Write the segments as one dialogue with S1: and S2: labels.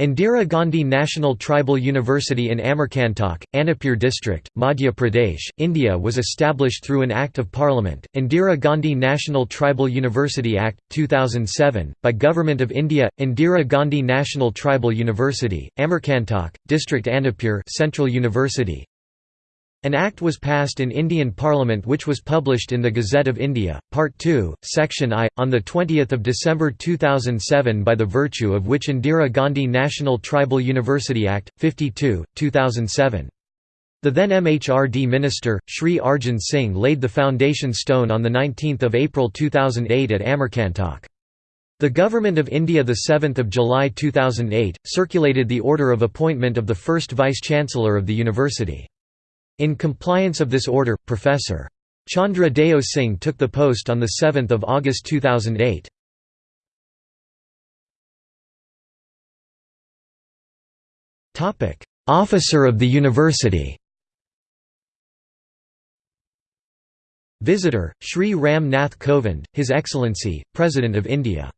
S1: Indira Gandhi National Tribal University in Amarkantak, Anuppur district, Madhya Pradesh, India was established through an Act of Parliament, Indira Gandhi National Tribal University Act, 2007, by Government of India, Indira Gandhi National Tribal University, Amarkantak, District Anuppur Central University, an Act was passed in Indian Parliament which was published in the Gazette of India, Part 2, Section I, on 20 December 2007 by the virtue of which Indira Gandhi National Tribal University Act, 52, 2007. The then MHRD minister, Sri Arjun Singh laid the foundation stone on 19 April 2008 at Amarkantak. The Government of India 7 July 2008, circulated the order of appointment of the first Vice-Chancellor of the university. In compliance of this order, Professor. Chandra Deo Singh took the post on 7 August 2008. Officer of the University Visitor, Sri Ram Nath Kovind, His Excellency, President of India.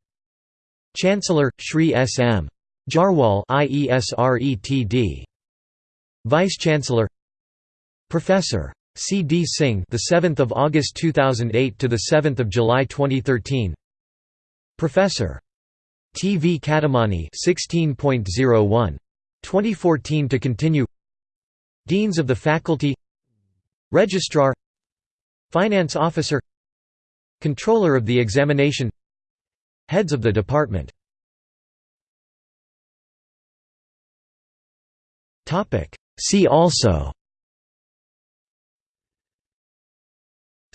S1: Chancellor, Sri S. M. Jarwal. Vice-Chancellor Professor. C. D. Singh, the 7th of August 2008 to the 7th of July 2013. Professor. T. V. Kattimani, 16.01. 2014 to continue. Deans of the Faculty. Registrar. Finance Officer. Controller of the Examination. Heads of the Department. Topic. See also.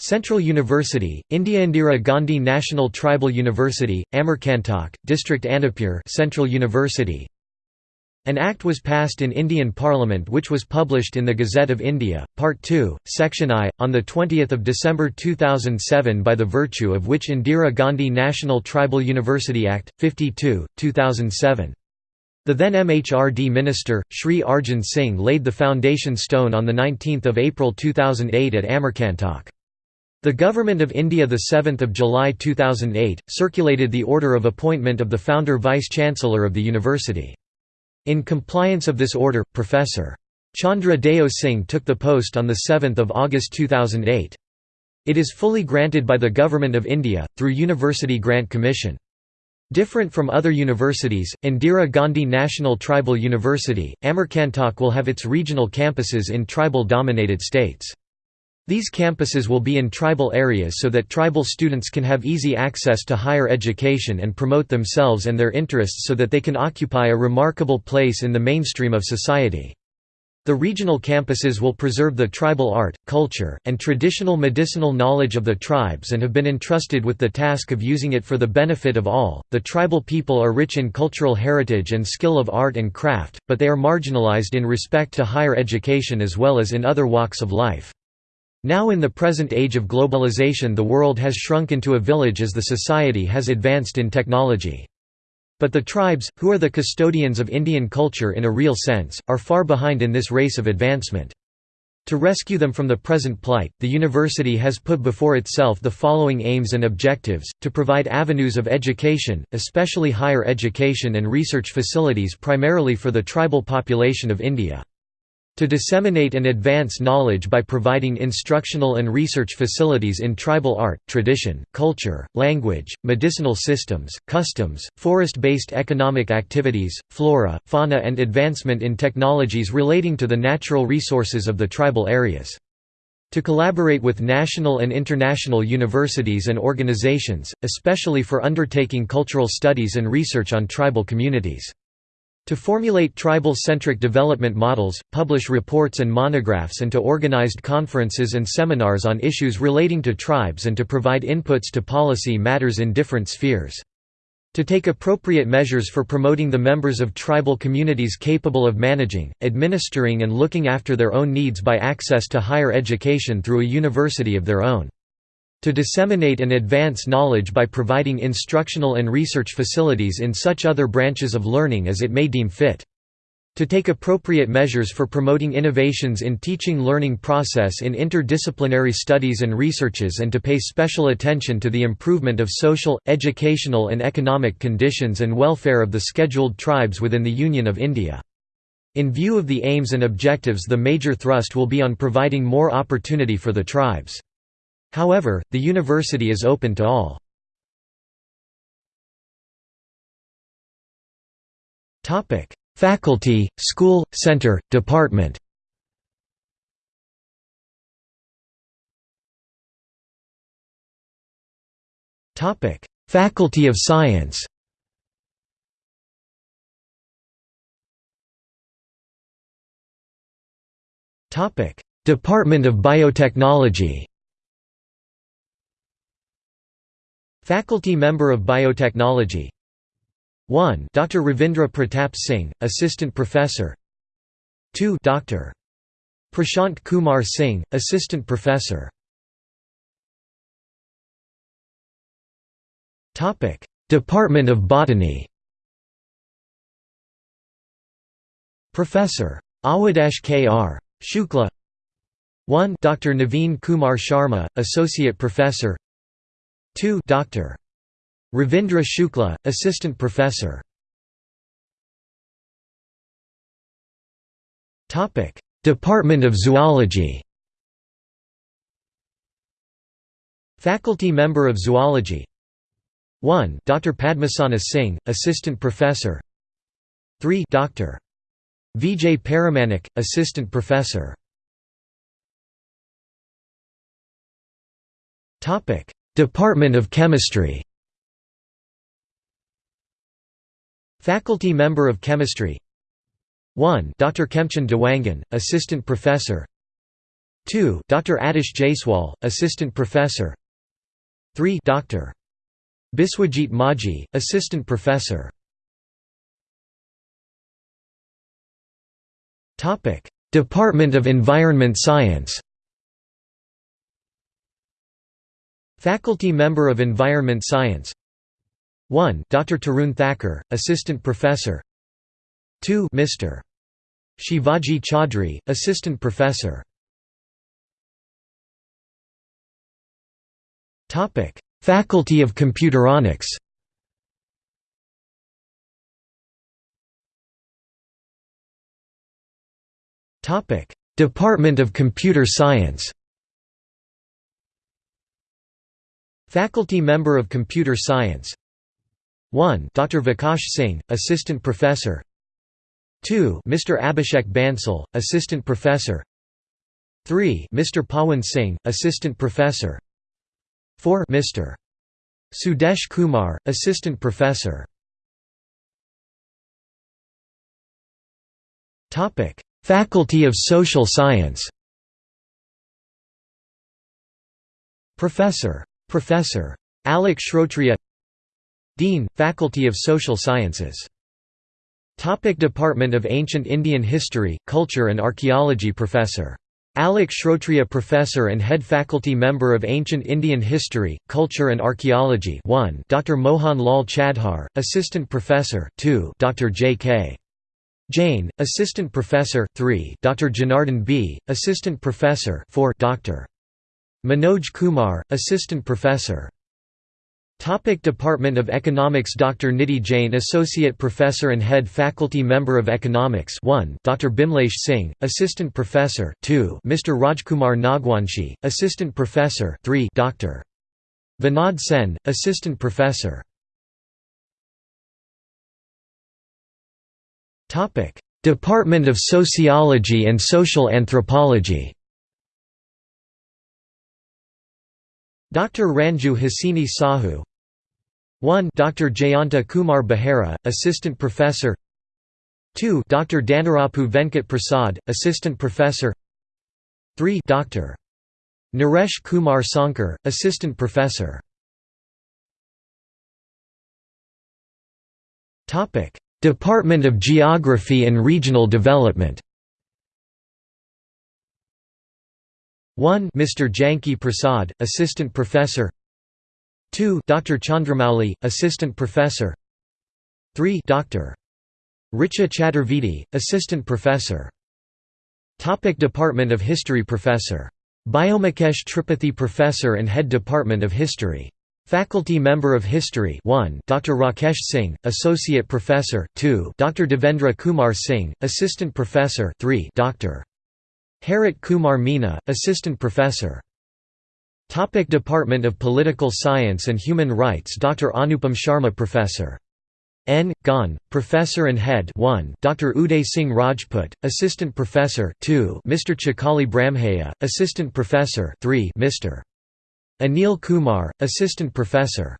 S1: Central University, India Indira Gandhi National Tribal University, Amarkantak, District Anuppur Central University An Act was passed in Indian Parliament which was published in the Gazette of India, Part 2, Section I, on 20 December 2007 by the virtue of which Indira Gandhi National Tribal University Act, 52, 2007. The then MHRD minister, Sri Arjun Singh laid the foundation stone on 19 April 2008 at Amarkantak. The Government of India 7 July 2008, circulated the order of appointment of the founder Vice-Chancellor of the university. In compliance of this order, Professor. Chandra Deo Singh took the post on 7 August 2008. It is fully granted by the Government of India, through University Grant Commission. Different from other universities, Indira Gandhi National Tribal University, Amarkantak will have its regional campuses in tribal-dominated states. These campuses will be in tribal areas so that tribal students can have easy access to higher education and promote themselves and their interests so that they can occupy a remarkable place in the mainstream of society. The regional campuses will preserve the tribal art, culture, and traditional medicinal knowledge of the tribes and have been entrusted with the task of using it for the benefit of all. The tribal people are rich in cultural heritage and skill of art and craft, but they are marginalized in respect to higher education as well as in other walks of life. Now in the present age of globalization the world has shrunk into a village as the society has advanced in technology. But the tribes, who are the custodians of Indian culture in a real sense, are far behind in this race of advancement. To rescue them from the present plight, the university has put before itself the following aims and objectives, to provide avenues of education, especially higher education and research facilities primarily for the tribal population of India. To disseminate and advance knowledge by providing instructional and research facilities in tribal art, tradition, culture, language, medicinal systems, customs, forest-based economic activities, flora, fauna and advancement in technologies relating to the natural resources of the tribal areas to collaborate with national and international universities and organizations, especially for undertaking cultural studies and research on tribal communities. To formulate tribal-centric development models, publish reports and monographs and to organized conferences and seminars on issues relating to tribes and to provide inputs to policy matters in different spheres. To take appropriate measures for promoting the members of tribal communities capable of managing, administering and looking after their own needs by access to higher education through a university of their own to disseminate and advance knowledge by providing instructional and research facilities in such other branches of learning as it may deem fit. To take appropriate measures for promoting innovations in teaching learning process in interdisciplinary studies and researches and to pay special attention to the improvement of social, educational and economic conditions and welfare of the scheduled tribes within the Union of India. In view of the aims and objectives the major thrust will be on providing more opportunity for the tribes. However, the university is open to all. Topic: Faculty, School, Center, Department. Faculty of Science. Topic. Department of Biotechnology Faculty member of Biotechnology 1 Dr. Ravindra Pratap Singh, Assistant Professor 2 Dr. Prashant Kumar Singh, Assistant Professor Department of Botany Professor. Awadesh K. R. Shukla 1 Dr. Naveen Kumar Sharma, Associate Professor 2 Dr. Ravindra Shukla, Assistant Professor Department of Zoology Faculty member of Zoology 1 Dr. Padmasana Singh, Assistant Professor 3 Dr. Vijay Paramanik, Assistant Professor Department of Chemistry Faculty member of Chemistry 1 Dr. Kemchand Dewangan, Assistant Professor 2 Dr. Adish Jaiswal, Assistant Professor 3 Dr. Biswajit Maji, Assistant Professor Department of Environment Science Faculty member of Environment Science. 1 Dr. Tarun Thakur, Assistant Professor. 2 Mr. Shivaji Chaudhry, Assistant Professor. Faculty of Computeronics. Department of Computer Science Faculty member of Computer Science 1 Dr. Vikash Singh, Assistant Professor 2 Mr. Abhishek Bansal, Assistant Professor 3 Mr. Pawan Singh, Assistant Professor 4 Mr. Sudesh Kumar, Assistant Professor Faculty of Social Science Professor. Professor. Alok Shrotriya Dean, Faculty of Social Sciences. Topic Department of Ancient Indian History, Culture and Archaeology Professor. Alok Shrotriya Professor and Head Faculty Member of Ancient Indian History, Culture and Archaeology 1 Dr. Mohan Lal Chadhar, Assistant Professor 2 Dr. J. K. Jain, Assistant Professor 3 Dr. Janardhan B., Assistant Professor 4 Dr. Manoj Kumar, Assistant Professor Topic Department of Economics Dr. Nidhi Jain Associate Professor and Head Faculty Member of Economics 1 Dr. Bimlesh Singh, Assistant Professor 2 Mr. Rajkumar Nagwanshi, Assistant Professor 3 Dr. Vinod Sen, Assistant Professor Department of Sociology and Social Anthropology Dr. Ranju Hasini Sahu 1 Dr. Jayanta Kumar Behera, Assistant Professor 2 Dr. Dhanarapu Venkat Prasad, Assistant Professor 3 Dr. Naresh Kumar Sankar, Assistant Professor Department of Geography and Regional Development 1 Mr. Janki Prasad, Assistant Professor 2 Dr. Chandramouli, Assistant Professor 3 Dr. Richa Chaturvedi, Assistant Professor Topic Department of History Professor. Biomakesh Tripathi Professor and Head Department of History. Faculty Member of History 1 Dr. Rakesh Singh, Associate Professor 2 Dr. Devendra Kumar Singh, Assistant Professor 3 Dr. Harit Kumar Meena, Assistant Professor Topic Department of Political Science and Human Rights Dr. Anupam Sharma Professor. N. Gon, Professor and Head 1 Dr. Uday Singh Rajput, Assistant Professor 2 Mr. Chakali Brahmhaya, Assistant Professor 3 Mr. Anil Kumar, Assistant Professor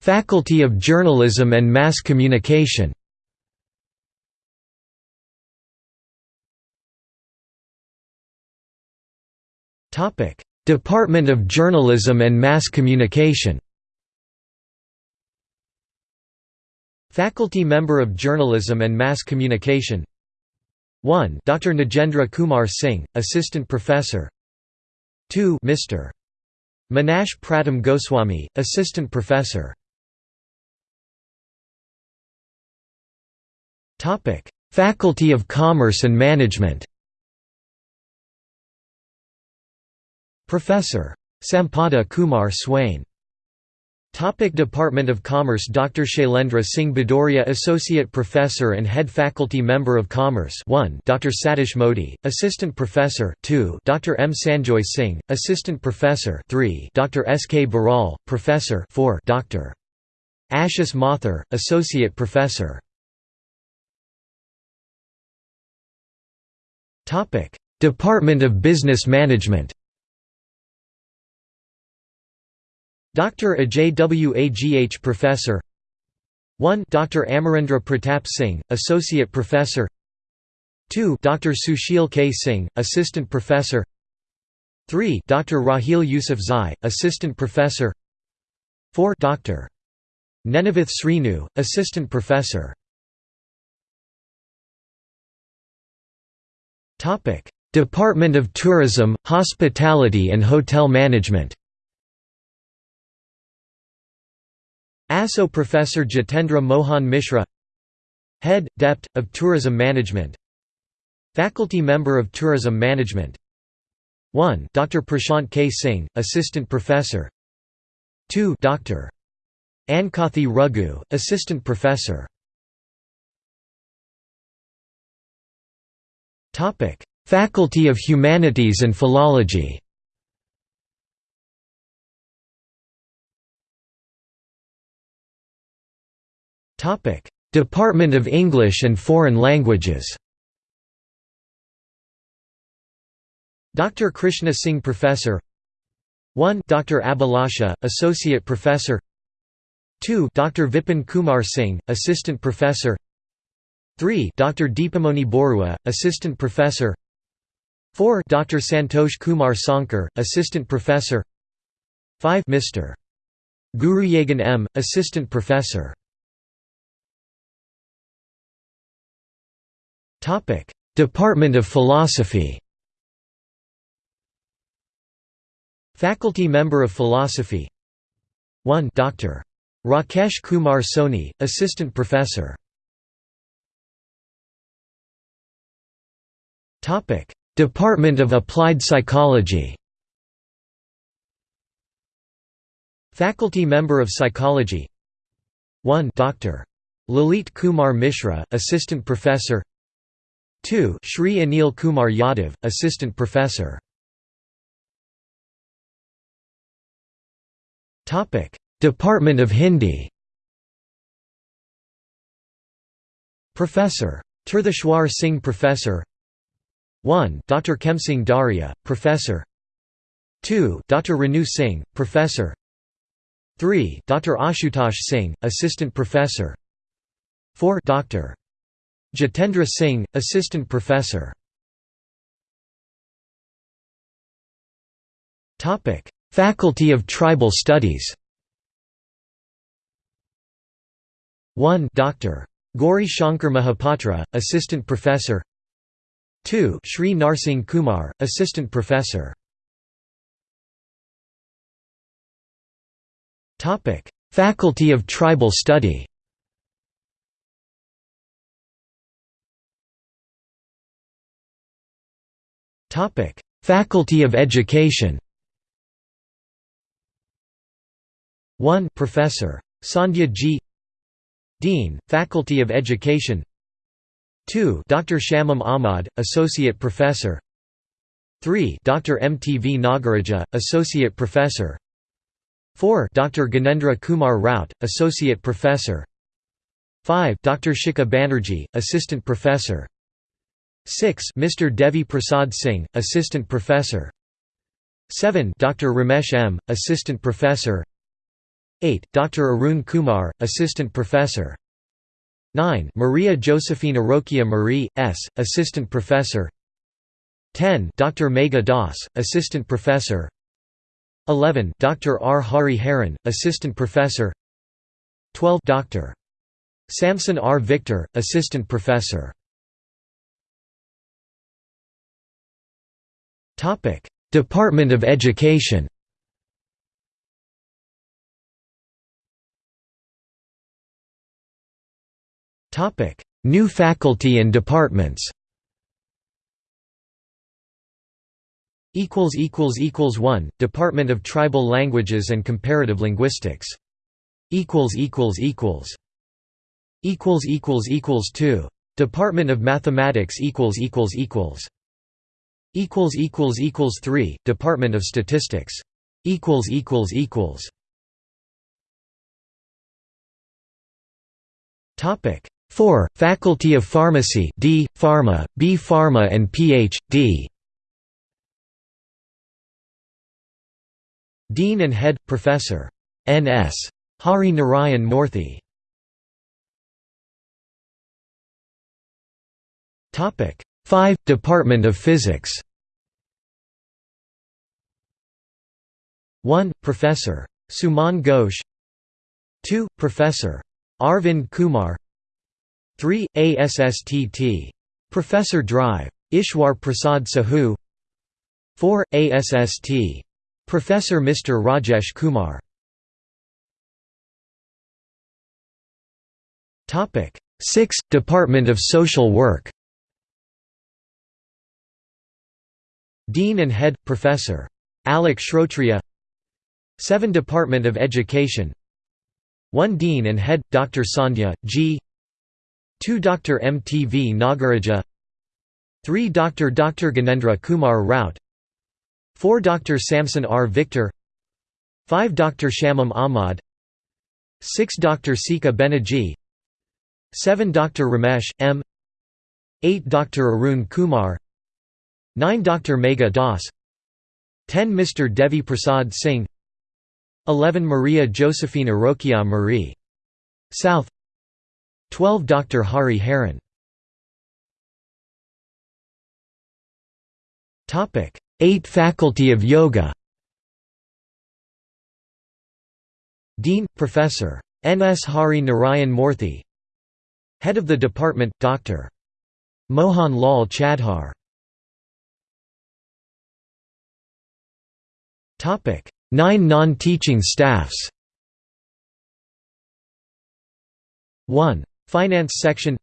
S1: Faculty of Journalism and Mass Communication Department of Journalism and Mass Communication Faculty Member of Journalism and Mass Communication 1 Dr. Nagendra Kumar Singh, Assistant Professor 2 Mr. Manash Pratam Goswami, Assistant Professor Faculty of Commerce and Management Professor. Sampada Kumar Swain Topic Department of Commerce Dr. Shailendra Singh Bhadoria Associate Professor and Head Faculty Member of Commerce 1 Dr. Satish Modi, Assistant Professor 2 Dr. M. Sanjoy Singh, Assistant Professor 3 Dr. S. K. Baral, Professor 4 Dr. Ashis Mathur, Associate Professor Department of Business Management Dr. Ajay Wagh Professor 1 Dr. Amarendra Pratap Singh, Associate Professor 2 Dr. Sushil K. Singh, Assistant Professor 3 Dr. Rahil Yusuf Zai, Assistant Professor 4 Dr. Nenavith Srinu, Assistant Professor Department of Tourism, Hospitality and Hotel Management ASO Professor Jitendra Mohan Mishra Head, Dept. of Tourism Management Faculty Member of Tourism Management 1 Dr. Prashant K. Singh, Assistant Professor 2 Dr. Ankathi Raghu, Assistant Professor Faculty of Humanities and Philology Topic: Department of English and Foreign Languages. Dr. Krishna Singh Professor 1 Dr. Abhilasha, Associate Professor 2 Dr. Vipin Kumar Singh, Assistant Professor 3 Dr. Deepamoni Borua, Assistant Professor 4 Dr. Santosh Kumar Sankar, Assistant Professor 5 Mr. Guruyagan M., Assistant Professor Department of Philosophy. Faculty Member of Philosophy. 1 Dr. Rakesh Kumar Soni, Assistant Professor. Department of Applied Psychology. Faculty Member of Psychology. 1 Dr. Lalit Kumar Mishra, Assistant Professor 2 Shri Anil Kumar Yadav, Assistant Professor Department of Hindi Professor. Tirtheshwar Singh Professor 1 Dr. Kemsing Daria, Professor 2 Dr. Renu Singh, Professor 3 Dr. Ashutosh Singh, Assistant Professor 4 Dr. Jitendra Singh, Assistant Professor. Faculty of Tribal Studies. 1 Dr. Gauri Shankar Mahapatra, Assistant Professor. 2 Sri Narsing Kumar, Assistant Professor. Faculty of Tribal Study Faculty of Education 1 Professor. Sandhya G. Dean, Faculty of Education 2 Dr. Shamim Ahmad, Associate Professor 3 Dr. M. T. V. Nagaraja, Associate Professor 4 Dr. Ganendra Kumar Rout, Associate Professor 5 Dr. Shikha Banerjee, Assistant Professor 6 Mr. Devi Prasad Singh, Assistant Professor 7 Dr. Ramesh M., Assistant Professor 8 Dr. Arun Kumar, Assistant Professor 9 Maria Josephine Arokia Marie, S., Assistant Professor 10 Dr. Megha Das, Assistant Professor 11 Dr. R. Hari Haran, Assistant Professor 12 Dr. Samson R. Victor, Assistant Professor Topic: Department of Education. Topic: New faculty and departments. Equals equals equals one Department of Tribal Languages and Comparative Linguistics. Equals equals equals. Equals equals equals two Department of Mathematics equals equals equals equals equals equals 3 Department of Statistics. Equals equals equals. Topic 4 Faculty of Pharmacy D Pharma B Pharma and Ph.D Dean and Head Professor. N.S. Hari Narayan Moorthy Topic 5 Department of Physics 1 Professor Suman Ghosh 2 Professor Arvind Kumar 3 ASSTT Professor Drive Ishwar Prasad Sahu 4 ASST Professor Mr Rajesh Kumar. Topic 6 Department of Social Work. Dean and Head Professor Alok Shrotriya 7 Department of Education 1 Dean and Head, Dr. Sandhya, G 2 Dr. M. T. V. Nagaraja 3 Dr. Dr. Ganendra Kumar Rout 4 Dr. Samson R. Victor 5 Dr. Shamim Ahmad 6 Dr. Shikha Banerjee 7 Dr. Ramesh, M 8 Dr. Arun Kumar 9 Dr. Megha Das 10 Mr. Devi Prasad Singh 11 Maria Josephine Arokia Marie. South 12 Dr. Hari Haran 8 Faculty of Yoga Dean, Professor. N. S. Hari Narayan Moorthy Head of the Department, Dr. Mohan Lal Chadhar Nine non-teaching staffs 1. Finance section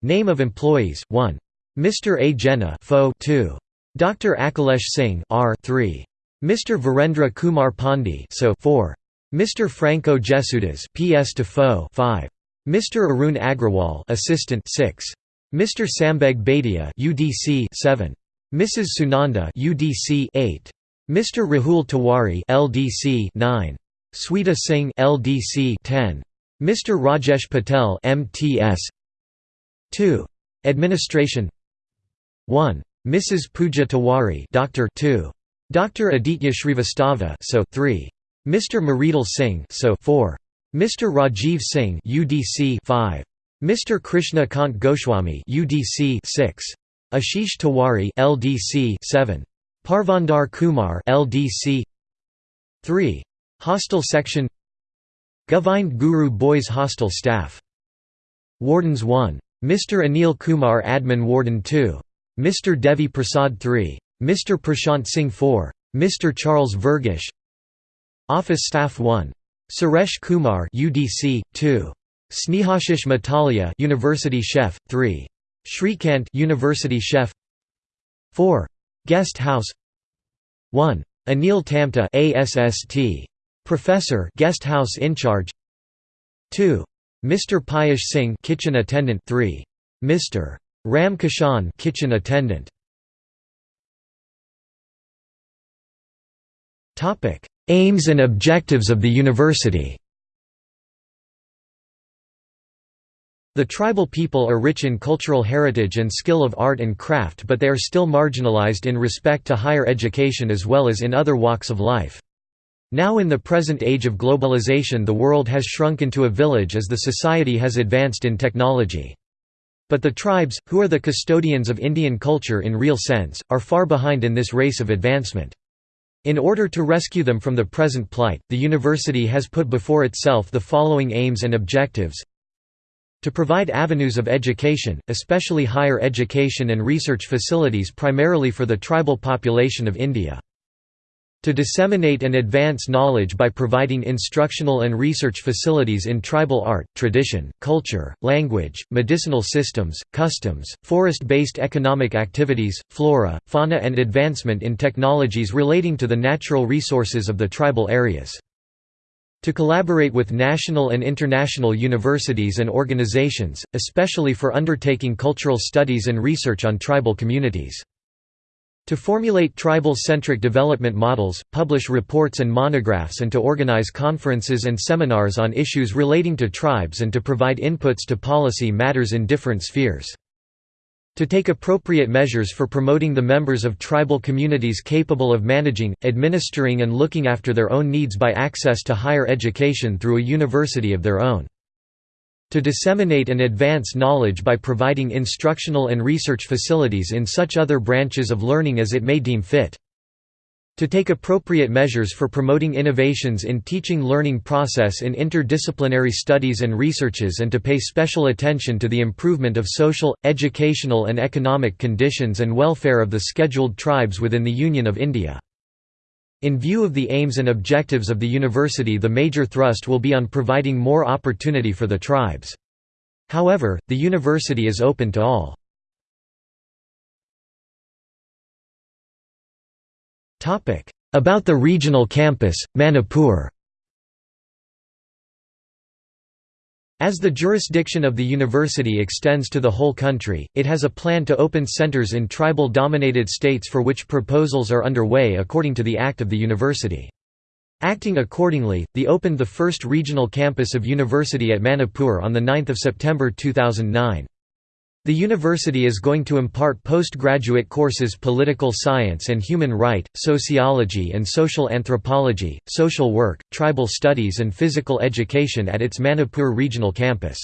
S1: Name of employees 1. Mr. A. Jena Fo 2. Dr. Akhilesh Singh R 3. Mr. Virendra Kumar Pandey So 4. Mr. Franco Jesudas PS to Fo 5. Mr. Arun Agrawal Assistant 6. Mr. Sambeg Bhatia UDC 7. Mrs. Sunanda UDC 8. Mr. Rahul Tiwari LDC 9. Sweta Singh LDC 10. Mr. Rajesh Patel MTS 2. Administration 1. Mrs. Pooja Tiwari Doctor 2. Dr. Aditya Shrivastava so 3. Mr. Marital Singh so 4. Mr. Rajiv Singh UDC 5. Mr. Krishna Kant Goswami UDC 6. Ashish Tiwari LDC 7. Parvandar Kumar LDC 3. Hostel Section Govind Guru Boys Hostel Staff Wardens 1. Mr. Anil Kumar Admin Warden 2. Mr. Devi Prasad 3. Mr. Prashant Singh 4. Mr. Charles Vergish Office Staff 1. Suresh Kumar UDC 2 Snehashish Matalia University Chef 3 Shrikant University Chef 4 Guest House. 1 Anil Tamta ASST Professor Guest House in charge. 2 Mr Piyush Singh Kitchen Attendant. 3 Mr Ram Kishan Kitchen Attendant. Topic. Aims and objectives of the university The tribal people are rich in cultural heritage and skill of art and craft but they are still marginalized in respect to higher education as well as in other walks of life. Now in the present age of globalization the world has shrunk into a village as the society has advanced in technology. But the tribes, who are the custodians of Indian culture in real sense, are far behind in this race of advancement. In order to rescue them from the present plight, the university has put before itself the following aims and objectives to provide avenues of education, especially higher education and research facilities primarily for the tribal population of India. To disseminate and advance knowledge by providing instructional and research facilities in tribal art, tradition, culture, language, medicinal systems, customs, forest-based economic activities, flora, fauna and advancement in technologies relating to the natural resources of the tribal areas to collaborate with national and international universities and organizations, especially for undertaking cultural studies and research on tribal communities. To formulate tribal-centric development models, publish reports and monographs and to organize conferences and seminars on issues relating to tribes and to provide inputs to policy matters in different spheres to take appropriate measures for promoting the members of tribal communities capable of managing, administering and looking after their own needs by access to higher education through a university of their own. To disseminate and advance knowledge by providing instructional and research facilities in such other branches of learning as it may deem fit to take appropriate measures for promoting innovations in teaching learning process in interdisciplinary studies and researches and to pay special attention to the improvement of social, educational and economic conditions and welfare of the scheduled tribes within the Union of India. In view of the aims and objectives of the university the major thrust will be on providing more opportunity for the tribes. However, the university is open to all. About the regional campus, Manipur As the jurisdiction of the university extends to the whole country, it has a plan to open centers in tribal-dominated states for which proposals are underway according to the Act of the University. Acting accordingly, the opened the first regional campus of university at Manipur on 9 September 2009. The university is going to impart postgraduate courses political science and human right, sociology and social anthropology, social work, tribal studies and physical education at its Manipur regional campus.